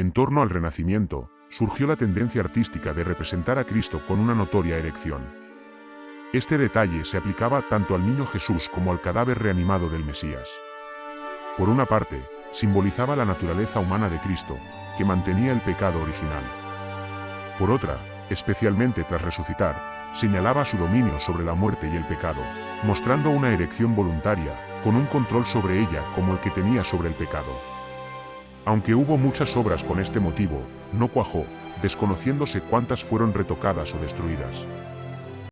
En torno al Renacimiento, surgió la tendencia artística de representar a Cristo con una notoria erección. Este detalle se aplicaba tanto al niño Jesús como al cadáver reanimado del Mesías. Por una parte, simbolizaba la naturaleza humana de Cristo, que mantenía el pecado original. Por otra, especialmente tras resucitar, señalaba su dominio sobre la muerte y el pecado, mostrando una erección voluntaria, con un control sobre ella como el que tenía sobre el pecado. Aunque hubo muchas obras con este motivo, no cuajó, desconociéndose cuántas fueron retocadas o destruidas.